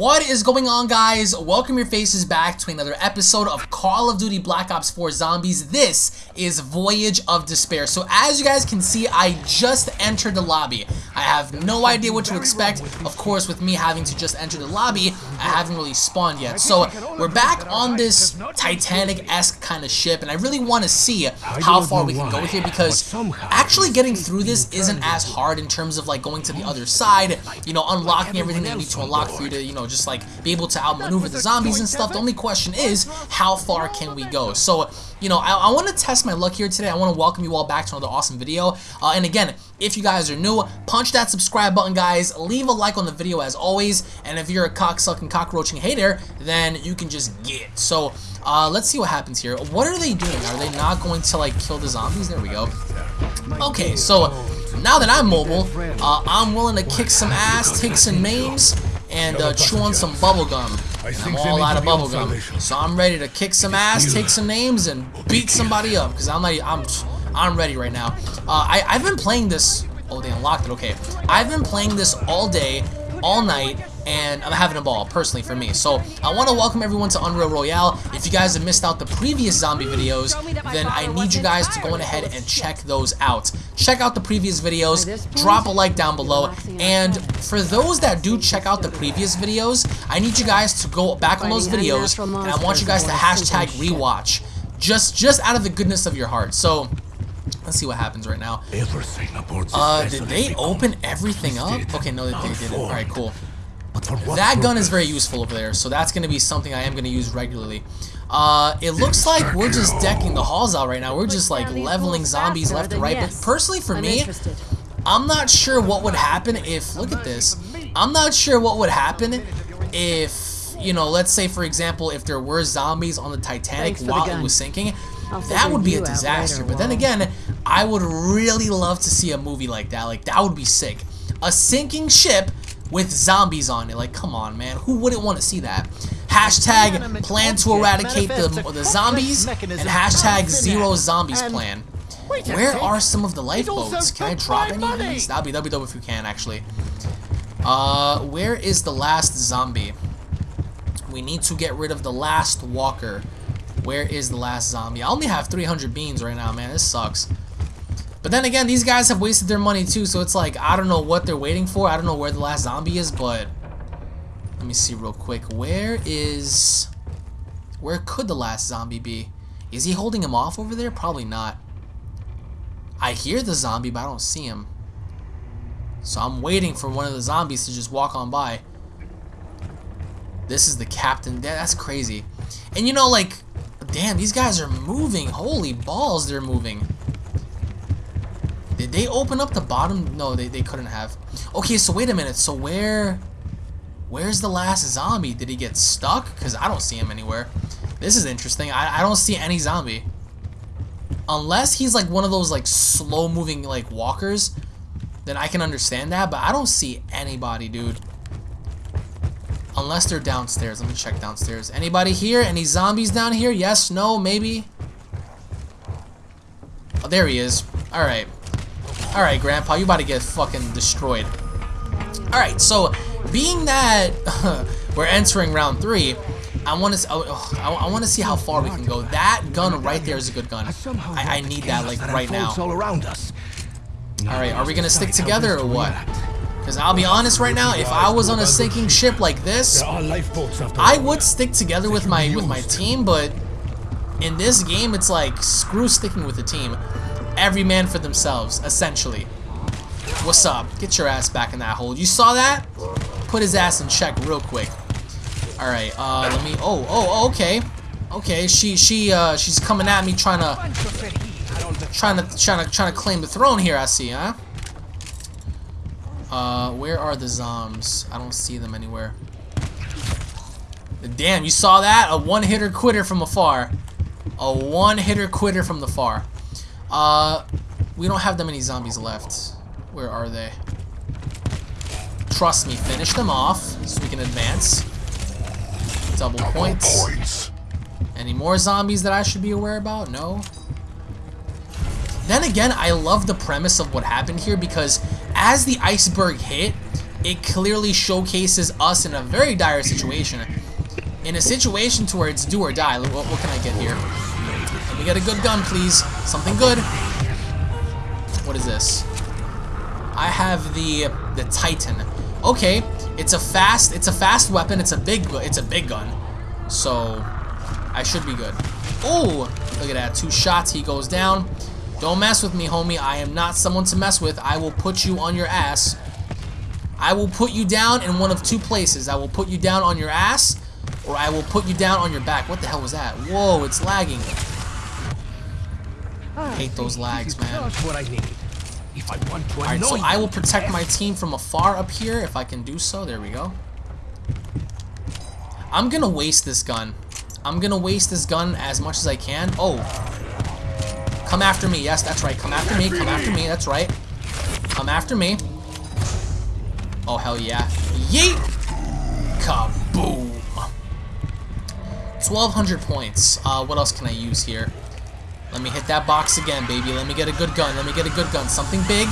What is going on guys? Welcome your faces back to another episode of Call of Duty Black Ops 4 Zombies. This is Voyage of Despair. So as you guys can see, I just entered the lobby. I have no idea what to expect. Of course, with me having to just enter the lobby, I haven't really spawned yet. So we're back on this Titanic-esque kind of ship, and I really want to see how far we can go here because actually getting through this isn't as hard in terms of like going to the other side, you know, unlocking everything that you need to unlock for you to, you know, just like be able to outmaneuver the zombies and stuff. The only question is, how far can we go? So, you know, I, I want to test my luck here today. I want to welcome you all back to another awesome video. Uh, and again, if you guys are new, punch that subscribe button, guys. Leave a like on the video as always. And if you're a cocksucking, cockroaching hater, then you can just get. So, uh, let's see what happens here. What are they doing? Are they not going to, like, kill the zombies? There we go. Okay, so now that I'm mobile, uh, I'm willing to kick some ass, take some names, and uh, chew on some bubblegum. I'm all out of bubblegum. So I'm ready to kick some ass, take some names, and beat somebody up. Because I'm, like, I'm, I'm ready right now. Uh, I, I've been playing this... Oh, they unlocked it. Okay. I've been playing this all day, all night, and I'm having a ball, personally, for me. So, I want to welcome everyone to Unreal Royale. If you guys have missed out the previous zombie videos, then I need you guys to go ahead and check those out. Check out the previous videos, drop a like down below, and for those that do check out the previous videos, I need you guys to go back on those videos, and I want you guys to hashtag rewatch. Just, just out of the goodness of your heart. So, Let's see what happens right now. Uh, did they open everything up? Okay, no, they, they didn't. Alright, cool. That gun is very useful over there, so that's going to be something I am going to use regularly. Uh, it looks like we're just decking the halls out right now. We're just like leveling zombies left and right. But personally for me, I'm not sure what would happen if, look at this, I'm not sure what would happen if, you know, let's say for example, if there were zombies on the Titanic while it was sinking, that would be a disaster. But then again, I would really love to see a movie like that. Like, that would be sick. A sinking ship with zombies on it. Like, come on, man. Who wouldn't want to see that? Hashtag plan to eradicate the, the zombies and hashtag zero zombies plan. Where are some of the lifeboats? Can I drop any of these? That'd be, that'd be dope if you can, actually. Uh, where is the last zombie? We need to get rid of the last walker. Where is the last zombie? I only have 300 beans right now, man. This sucks. But then again, these guys have wasted their money too, so it's like, I don't know what they're waiting for. I don't know where the last zombie is, but... Let me see real quick. Where is... Where could the last zombie be? Is he holding him off over there? Probably not. I hear the zombie, but I don't see him. So I'm waiting for one of the zombies to just walk on by. This is the captain. That's crazy. And you know, like, damn, these guys are moving. Holy balls, they're moving. Did they open up the bottom? No, they, they couldn't have. Okay, so wait a minute. So where... Where's the last zombie? Did he get stuck? Because I don't see him anywhere. This is interesting. I, I don't see any zombie. Unless he's like one of those like slow-moving like walkers, then I can understand that. But I don't see anybody, dude. Unless they're downstairs. Let me check downstairs. Anybody here? Any zombies down here? Yes? No? Maybe? Oh, there he is. Alright. Alright, Grandpa, you about to get fucking destroyed. Alright, so, being that we're entering round three, I want to oh, oh, I, I want to see how far we can go. That gun right there is a good gun. I, I need that like right now. Alright, are we going to stick together or what? Because I'll be honest right now, if I was on a sinking ship like this, I would stick together with my with my team, but in this game, it's like, screw sticking with the team every man for themselves, essentially. What's up? Get your ass back in that hole. You saw that? Put his ass in check real quick. Alright, uh, let me... Oh, oh, okay. Okay, she, she, uh, she's coming at me trying to... Trying to, trying to, trying to claim the throne here, I see, huh? Uh, where are the zoms? I don't see them anywhere. Damn, you saw that? A one-hitter quitter from afar. A one-hitter quitter from the far. Uh, we don't have that many zombies left. Where are they? Trust me, finish them off so we can advance. Double points. points. Any more zombies that I should be aware about? No. Then again, I love the premise of what happened here because as the iceberg hit, it clearly showcases us in a very dire situation. In a situation to where it's do or die. What, what can I get here? Let me get a good gun, please. Something good. What is this? I have the the Titan. Okay, it's a fast it's a fast weapon. It's a big it's a big gun. So I should be good. Oh, look at that. Two shots. He goes down. Don't mess with me, homie. I am not someone to mess with. I will put you on your ass. I will put you down in one of two places. I will put you down on your ass, or I will put you down on your back. What the hell was that? Whoa, it's lagging. I hate those lags, man. what I need. If I want to Alright, so I will protect my team from afar up here if I can do so. There we go. I'm gonna waste this gun. I'm gonna waste this gun as much as I can. Oh. Come after me. Yes, that's right. Come after me. Come after me. That's right. Come after me. Oh, hell yeah. Yeet! Kaboom! 1,200 points. Uh, what else can I use here? Let me hit that box again, baby. Let me get a good gun. Let me get a good gun. Something big.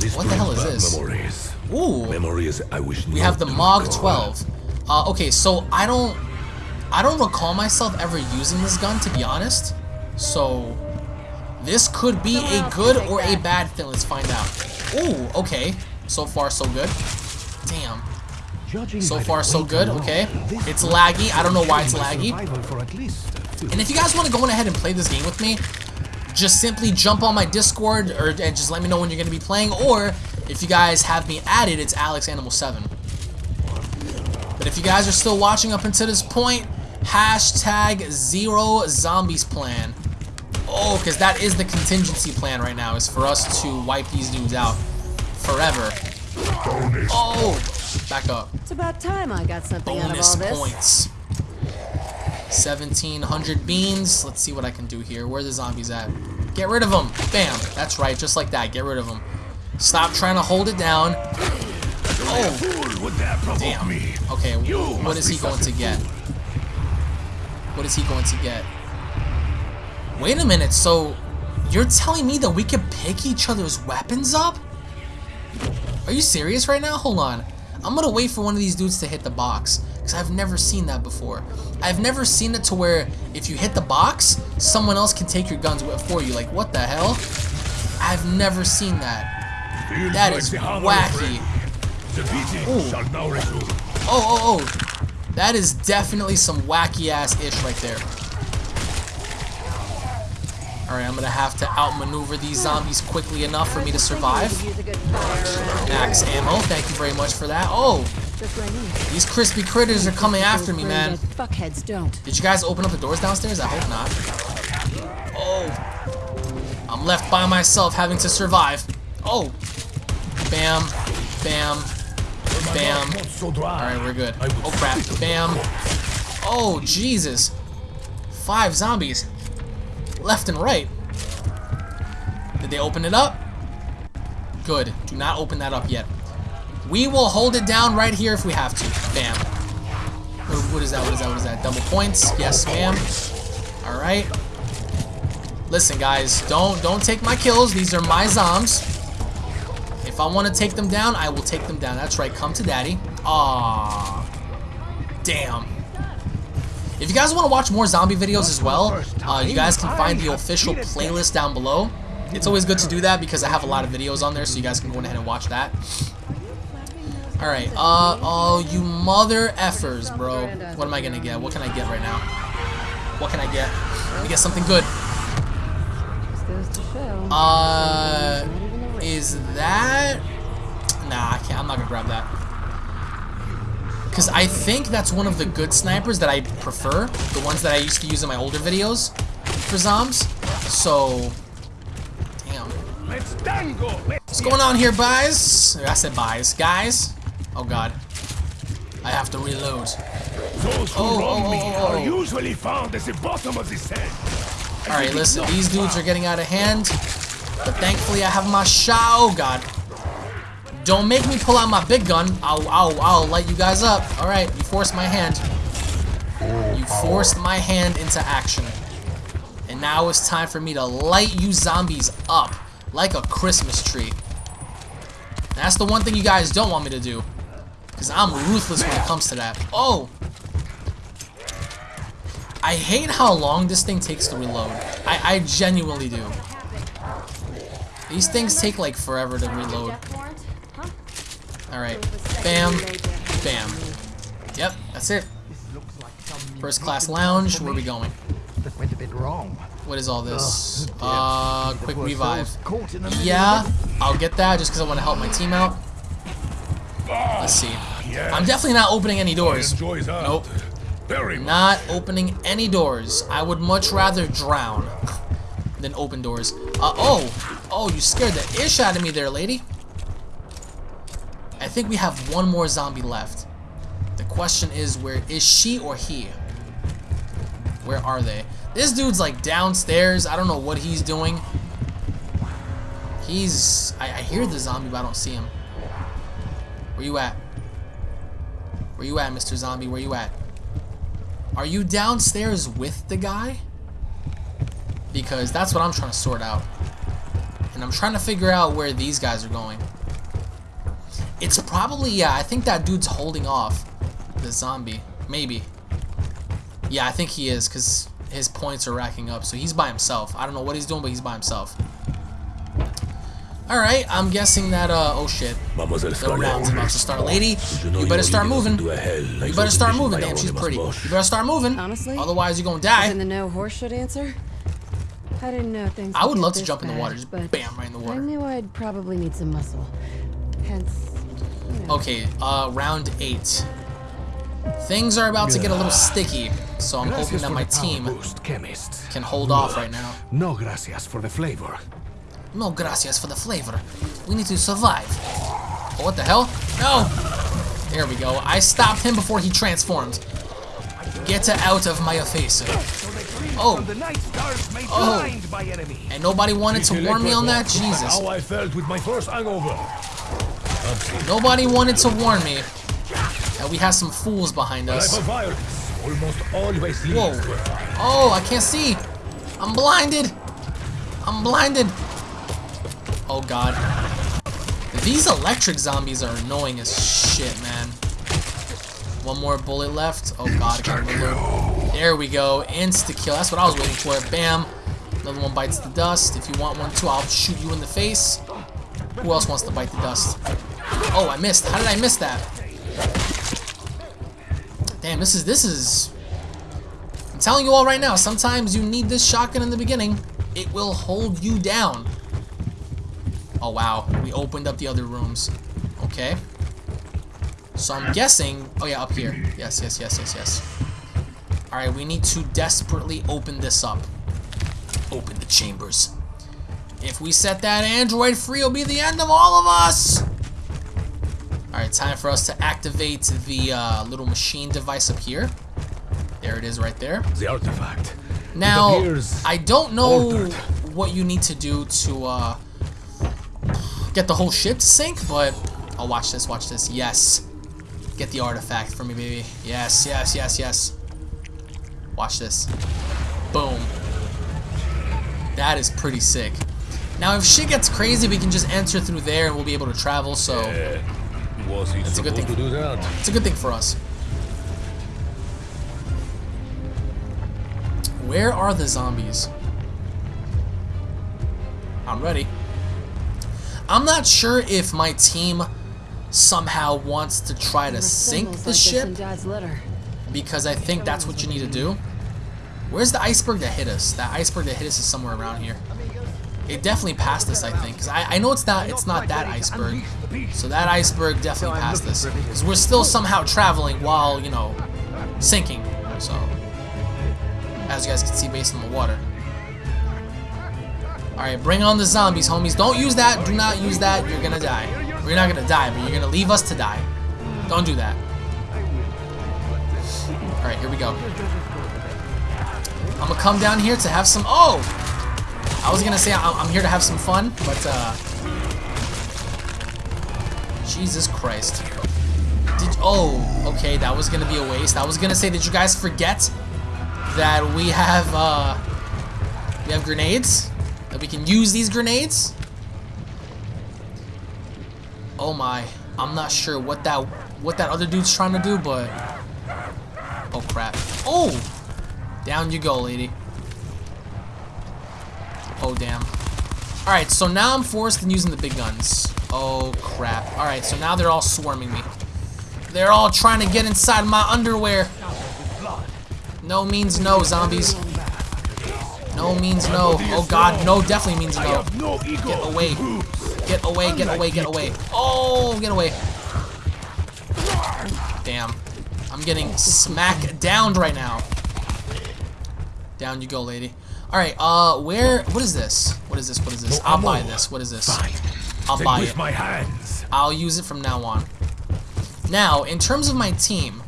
This What the hell is this? Memories. Ooh. Memories I wish We have the Mog 12. Uh, okay, so I don't, I don't recall myself ever using this gun, to be honest. So, this could be a good or a bad thing. Let's find out. Ooh, okay. So far, so good. Damn. So far, so good. Okay. It's laggy. I don't know why it's laggy. Survival for at least a few And if you guys want to go on ahead and play this game with me, just simply jump on my Discord or and just let me know when you're going to be playing. Or if you guys have me added, it's Alex Animal 7. But if you guys are still watching up until this point, hashtag zero zombies plan. Oh, because that is the contingency plan right now, is for us to wipe these dudes out forever. Oh, back up. It's about time I got something out of Bonus all this. points. 1700 beans. Let's see what I can do here. Where are the zombies at? Get rid of them. Bam. That's right. Just like that. Get rid of them. Stop trying to hold it down. Oh, Fool would dare provoke damn. me. Okay, what is he going to get? What is he going to get? Wait a minute. So, you're telling me that we can pick each other's weapons up? Are you serious right now? Hold on. I'm gonna wait for one of these dudes to hit the box. Because I've never seen that before. I've never seen it to where if you hit the box, someone else can take your guns for you. Like, what the hell? I've never seen that. Feels That like is wacky. The beating Ooh. shall now resume. Oh, oh, oh. That is definitely some wacky ass ish right there. Alright, I'm gonna have to outmaneuver these zombies quickly enough for me to survive. Use a good fire. Max ammo, thank you very much for that. Oh, Just what I need. these crispy critters are coming after me, man. Fuckheads don't. Did you guys open up the doors downstairs? I hope not. Oh. I'm left by myself having to survive. Oh. Bam. Bam. Bam. Not so dry. Alright, we're good. Oh crap. Bam. Oh, Jesus. Five zombies. Left and right. Did they open it up? Good. Do not open that up yet. We will hold it down right here if we have to. Bam. What, what is that? What is that? What is that? Double points? Yes, ma'am. Alright. Listen, guys. Don't don't take my kills. These are my zombs. If I want to take them down, I will take them down. That's right. Come to daddy. Aww. Damn. If you guys want to watch more zombie videos as well, uh, you guys can find the official playlist down below. It's always good to do that because I have a lot of videos on there, so you guys can go ahead and watch that. Alright, uh, oh, you mother effers, bro. What am I gonna get? What can I get right now? What can I get? Let me get something good. Just goes to show. Uh, is that... Nah, I can't. I'm not gonna grab that. Because I think that's one of the good snipers that I prefer. The ones that I used to use in my older videos for zombs. So, damn. What's going on here, guys? I said guys. Guys? Oh, God. I have to reload. Those who Oh, wrong oh, me oh, are oh. usually found at the bottom of the sand. Alright, listen. These dudes are getting out of hand. But thankfully, I have my shot. Oh, God. Don't make me pull out my big gun. I'll, I'll, I'll light you guys up. Alright, you forced my hand. You forced my hand into action. And now it's time for me to light you zombies up like a Christmas tree. That's the one thing you guys don't want me to do. Because I'm ruthless when it comes to that. Oh! I hate how long this thing takes to reload. I, I genuinely do. These things take like forever to reload. Alright. Bam. Bam. Yep, that's it. First class lounge. Where are we going? Went a bit wrong. What is all this? Uh, quick revive. soul's caught in the middle Yeah. I'll get that just because I want to help my team out. Let's see. Yes. I'm definitely not opening any doors. Nope. Very much. Not opening any doors. I would much rather drown than open doors. Uh, oh! Oh, you scared the ish out of me there, lady. I think we have one more zombie left. The question is, where is she or he? Where are they? This dude's like downstairs. I don't know what he's doing. He's... I, I hear the zombie, but I don't see him. Where you at? Where you at, Mr. Zombie? Where you at? Are you downstairs with the guy? Because that's what I'm trying to sort out. And I'm trying to figure out where these guys are going. It's probably, yeah, I think that dude's holding off the zombie. Maybe. Yeah, I think he is, because his points are racking up. So he's by himself. I don't know what he's doing, but he's by himself. Alright, I'm guessing that, uh, oh shit. Mademoiselle The round's about to start. Lady, you better start moving. into a hell like You better start moving. by Damn, she's pretty. You better start moving. Honestly? Otherwise, you're gonna In die. the no horse should answer? I didn't know things I would would love to this jump in the water. Just but bam, right in the water. I water. knew I'd probably need some muscle. Hence, you know. Okay, uh, round eight. Things are about to get a little sticky, so I'm hoping that my team boost, can hold off right now. No gracias for the flavor. No gracias for the flavor. We need to survive. Oh, what the hell? No! There we go. I stopped him before he transformed. Get out of my face. Oh, The night stars Oh. blind my enemy. and nobody wanted to warn me on that? Jesus. How I felt with my first hangover. Nobody wanted to warn me that we have some fools behind us. of violence almost always leads Whoa. to a fight. Oh, I can't see. I'm blinded. I'm blinded. Oh god. These electric zombies are annoying as shit, man. One more bullet left. Oh god. There we go. Insta kill. That's what I was waiting for. Bam. Another one bites the dust. If you want one too, I'll shoot you in the face. Who else wants to bite the dust? Oh, I missed. How did I miss that? Damn, this is this is I'm telling you all right now, sometimes you need this shotgun in the beginning. It will hold you down. Oh, wow. We opened up the other rooms. Okay. So I'm guessing... Oh, yeah, up here. Yes, yes, yes, yes, yes. Alright, we need to desperately open this up. Open the chambers. If we set that android free, it'll be the end of all of us! Alright, time for us to activate the uh, little machine device up here. There it is right there. The artifact. Now, I don't know altered. what you need to do to uh, get the whole ship to sink, but I'll watch this, watch this. Yes, get the artifact for me, baby. Yes, yes, yes, yes. Watch this. Boom. That is pretty sick. Now, if shit gets crazy, we can just enter through there and we'll be able to travel. So Uh, was he a good thing. to do that? it's a good thing for us. Where are the zombies? I'm ready. I'm not sure if my team somehow wants to try to sink the like ship in Dad's letter. because I think that's what you need to do. Where's the iceberg that hit us? That iceberg that hit us is somewhere around here. It definitely passed us, I think. 'cause I, I know it's not it's not that iceberg. So that iceberg definitely passed us. Because we're still somehow traveling while, you know, sinking. So, as you guys can see based on the water. Alright, bring on the zombies, homies. Don't use that. Do not use that. You're gonna die. You're not gonna die, but you're gonna leave us to die. Don't do that. Alright, here we go. I'm gonna come down here to have some... Oh! I was gonna say I'm, I'm here to have some fun, but, uh... Jesus Christ. Did... Oh, okay, that was gonna be a waste. I was gonna say, did you guys forget that we have, uh... We have grenades? That we can use these grenades? Oh my. I'm not sure what that what that other dude's trying to do, but Oh crap. Oh! Down you go, lady. Oh damn. Alright, so now I'm forced in using the big guns. Oh crap. Alright, so now they're all swarming me. They're all trying to get inside my underwear. No means no, zombies. No means no. Oh god, no definitely means no. have no ego. Get away. Get away, get away, get away. Oh, get away. Damn. I'm getting smack downed right now. Down you go, lady. Alright, uh, where, what is this? What is this, what is this? I'll buy this, what is this? I'll buy with it. my hands. I'll use it from now on. Now, in terms of my team,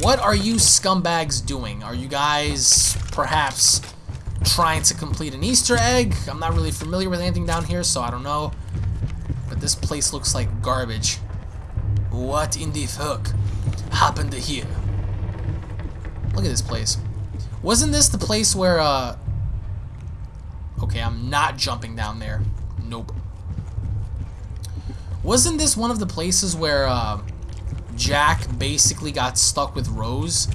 what are you scumbags doing? Are you guys perhaps trying to complete an Easter egg? I'm not really familiar with anything down here, so I don't know. But this place looks like garbage. What in the fuck happened here? Look at this place. Wasn't this the place where, uh... Okay, I'm not jumping down there. Nope. Wasn't this one of the places where uh, Jack basically got stuck with Rose?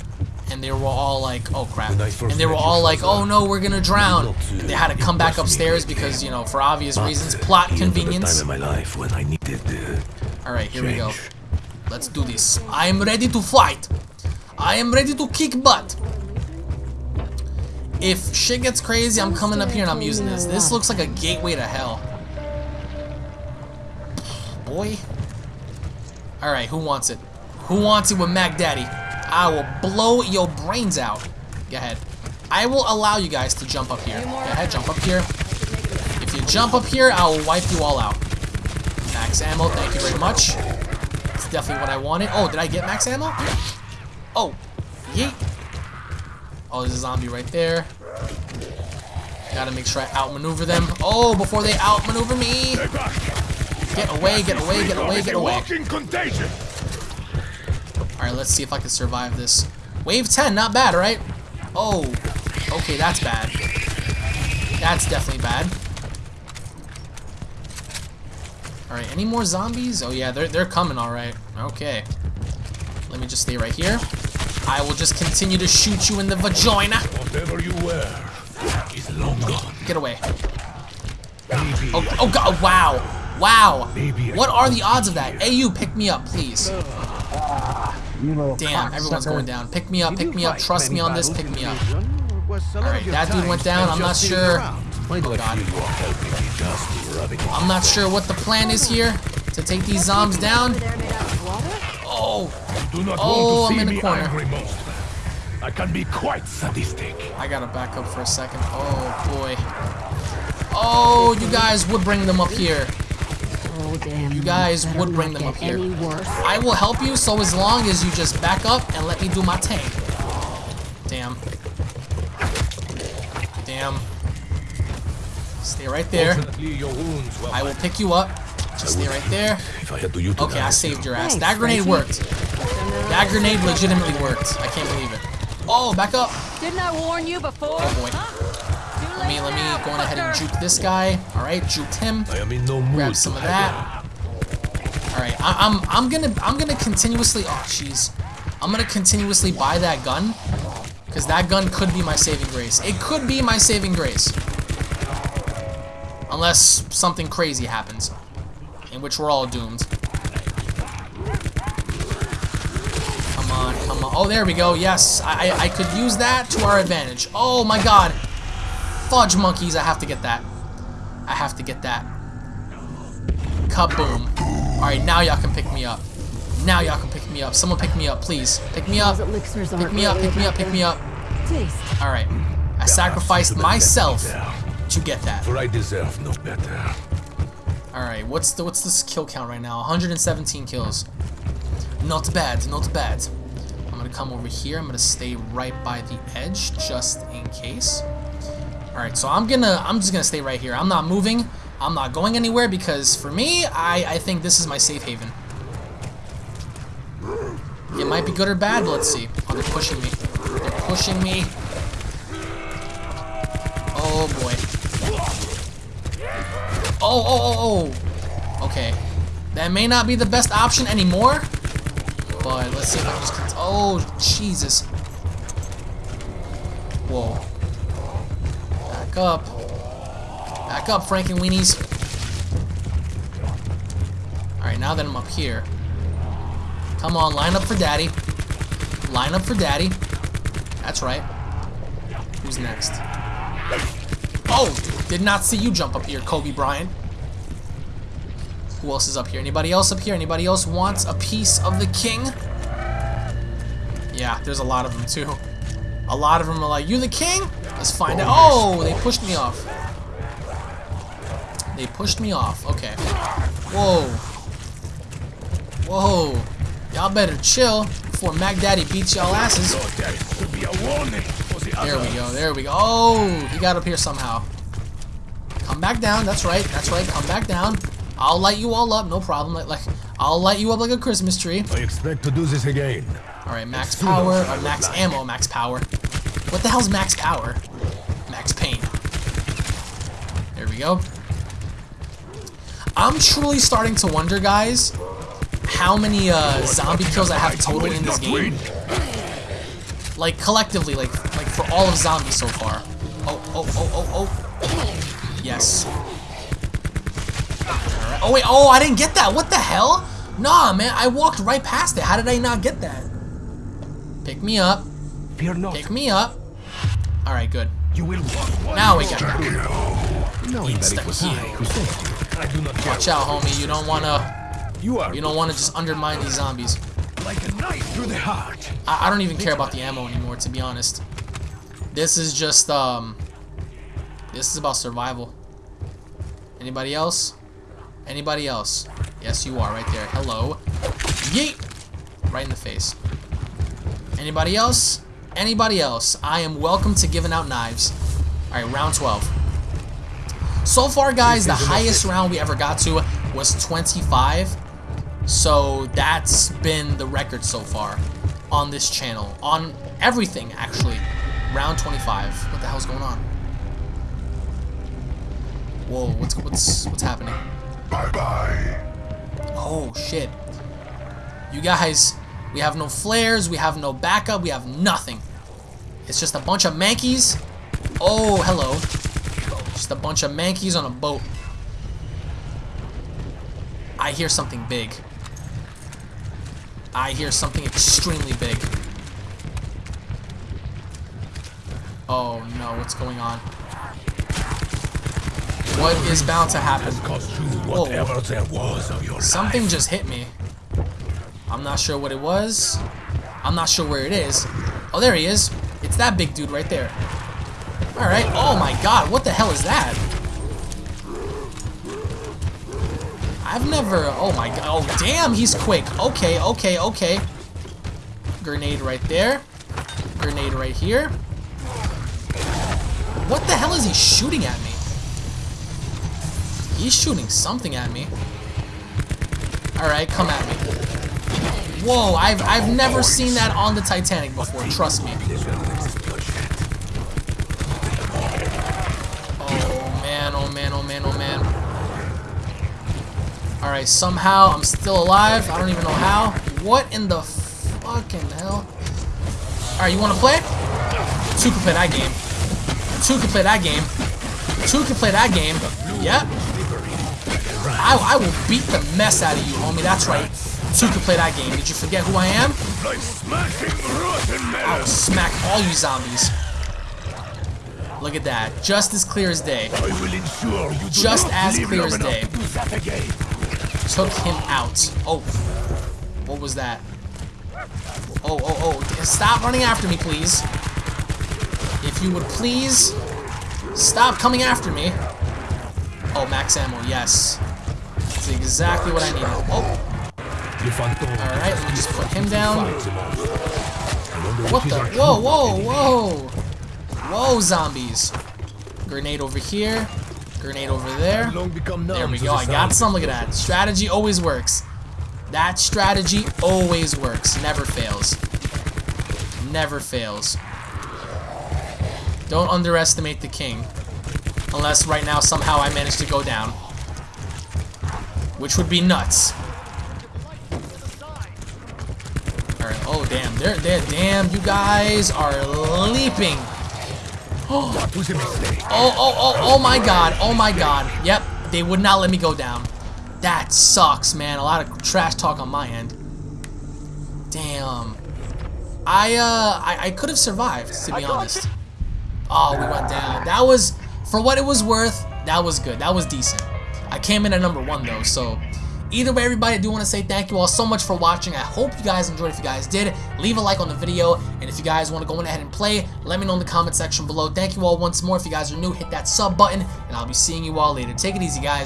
And they were all like, oh crap. And they were all like, oh no, we're gonna drown. And they had to come back upstairs because, you know, for obvious reasons, plot he entered the convenience. time in my life when I needed uh, Alright, here we go. Let's do this. I am ready to fight. I am ready to kick butt. If shit gets crazy, I'm coming up here and I'm using this. This looks like a gateway to hell. Boy. Alright, who wants it? Who wants it with Mac Daddy? I will blow your brains out. Go ahead. I will allow you guys to jump up here. Go ahead, jump up here. If you jump up here, I will wipe you all out. Max ammo, thank you very much. It's definitely what I wanted. Oh, did I get max ammo? Oh, yeet. Oh, there's a zombie right there. Gotta make sure I outmaneuver them. Oh, before they outmaneuver me. Get away, get away, get away, get away. Walking contagion. Alright, let's see if I can survive this. Wave 10, not bad, right? Oh, okay, that's bad. That's definitely bad. Alright, any more zombies? Oh yeah, they're, they're coming alright. Okay. Let me just stay right here. I will just continue to shoot you in the vagina. Whatever you wear is long gone. Get away. Maybe Oh, oh god, wow. Wow. What are the odds of that? you, pick me up, please. You little Damn, everyone's going down. Pick me up, pick me up. Trust me on this, pick me up. Legion, or was a lot of Alright, that dude went down. I'm not sure. around? Why do I God. feel you are helping me just rubbing off? I'm not sure what the plan is here to take these zombies down. Oh, Oh, I'm to in see the corner. I can be quite sadistic. I gotta back up for a second. Oh boy. Oh, you guys would bring them up here. Damn. You guys would bring them up here. I will help you so as long as you just back up and let me do my thing. Damn. Damn. Stay right there. Fortunately, your wounds were I will pick you up. Just stay right there. If I had to utilize Okay, I saved your ass. That grenade worked. That grenade legitimately worked. I can't believe it. Oh, back up. Didn't I warn you before? Oh boy. Let me let me go on ahead and fucker. juke this guy. All right, juked him. I am in no mood Grab some of haggle. that. All right, I, I'm I'm gonna I'm gonna continuously. Oh jeez, I'm gonna continuously buy that gun because that gun could be my saving grace. It could be my saving grace, unless something crazy happens, in which we're all doomed. Come on, come on. Oh, there we go. Yes, I I, I could use that to our advantage. Oh my God, fudge monkeys! I have to get that. I have to get that. Kaboom. Alright, now y'all can pick me up. Now y'all can pick me up. Someone pick me up, please. Pick me up. Pick me up, pick me up, pick me up. the Alright. I sacrificed to the left myself to get that. For I deserve no better. Alright, what's the what's this kill count right now? 117 kills. Not bad, not bad. I'm gonna come over here. I'm gonna stay right by the edge just in case. Alright, so I'm gonna I'm just gonna stay right here. I'm not moving. I'm not going anywhere because for me, I, I think this is my safe haven. It might be good or bad, but let's see. Oh, they're pushing me. They're pushing me. Oh boy. Oh, oh, oh, oh. Okay. That may not be the best option anymore. But let's see if I can just... Oh, Jesus. Whoa. Back up. Back up, Frankenweenies. Alright, now that I'm up here. Come on, line up for daddy. Line up for daddy. That's right. Who's next? Oh! Did not see you jump up here, Kobe Bryant. Who else is up here? Anybody else up here? Anybody else wants a piece of the king? Yeah, there's a lot of them too. A lot of them are like, you the king? Let's find out. Oh, they pushed me off. They pushed me off. Okay. Whoa. Whoa. Y'all better chill before Mac Daddy beats y'all asses. There could be a warning for the There we go. There we go. Oh, he got up here somehow. Come back down. That's right. That's right. Come back down. I'll light you all up. No problem. Like, like I'll light you up like a Christmas tree. I expect to do this again. All right, max power or max ammo, max power. What the hell's max power? Max pain. There we go. I'm truly starting to wonder, guys, how many uh, zombie kills I have total in this game. Like collectively, like like for all of zombies so far. Oh oh oh oh oh. Yes. Oh wait. Oh, I didn't get that. What the hell? Nah, man. I walked right past it. How did I not get that? Pick me up. Fear not. Pick me up. All right, good. You will walk Now we got. Knowing that it was I who saved you, I do not care. Watch out, homie. You don't wanna. You are You don't wanna just undermine these zombies. like a knife through the heart. I, I don't even care about the ammo anymore, to be honest. This is just um. This is about survival. Anybody else? Anybody else? Yes, you are right there. Hello. Yeet! Right in the face. Anybody else? Anybody else? I am welcome to giving out knives. Alright, round 12. So far, guys, the highest round we ever got to was 25. So that's been the record so far on this channel. On everything, actually. Round 25. What the hell's going on? Whoa, what's what's what's happening? bye-bye. Oh shit. You guys, we have no flares, we have no backup, we have nothing. It's just a bunch of mankeys. Oh, hello. Just a bunch of mankeys on a boat. I hear something big. I hear something extremely big. Oh no, what's going on? What is about to happen? Cost whatever there was of your Something just hit me. I'm not sure what it was. I'm not sure where it is. Oh, there he is. It's that big dude right there. Alright. Oh my god, what the hell is that? I've never... Oh my god. Oh, damn, he's quick. Okay, okay, okay. Grenade right there. Grenade right here. What the hell is he shooting at me? He's shooting something at me. Alright, come at me. Whoa, I've, I've never seen that on the Titanic before, trust me. Man, oh man. Alright, somehow I'm still alive. I don't even know how. What in the fucking hell? Alright, you wanna play? Two can play that game. Two can play that game. Two can play that game. Yep. I, I will beat the mess out of you, homie. That's right. Two can play that game. Did you forget who I am? I will smack all you zombies. Look at that. Just as clear as day. I will ensure you Just as clear as day. to do that again. Took him out. Oh. What was that? Oh, oh, oh. Stop running after me, please. If you would please stop coming after me. Oh, max ammo. Yes. That's exactly what I need. Oh, alright. Let me just put him down. fights the monster. I wonder What the? Whoa, whoa, whoa! Whoa, zombies. Grenade over here. Grenade over there. There we go. I got some. Look at that. Strategy always works. That strategy always works. Never fails. Never fails. Don't underestimate the king. Unless right now somehow I manage to go down. Which would be nuts. Alright, oh damn. They're, they're, damn, you guys are leaping. That was a mistake. Oh, oh, oh, oh my god. Oh my god. Yep, they would not let me go down. That sucks, man. A lot of trash talk on my end. Damn. I, uh, I, I could have survived, to be honest. Oh, we went down. That was, for what it was worth, that was good. That was decent. I came in at number one, though, so... Either way, everybody, I do want to say thank you all so much for watching. I hope you guys enjoyed. If you guys did, leave a like on the video. And if you guys want to go ahead and play, let me know in the comment section below. Thank you all once more. If you guys are new, hit that sub button. And I'll be seeing you all later. Take it easy, guys.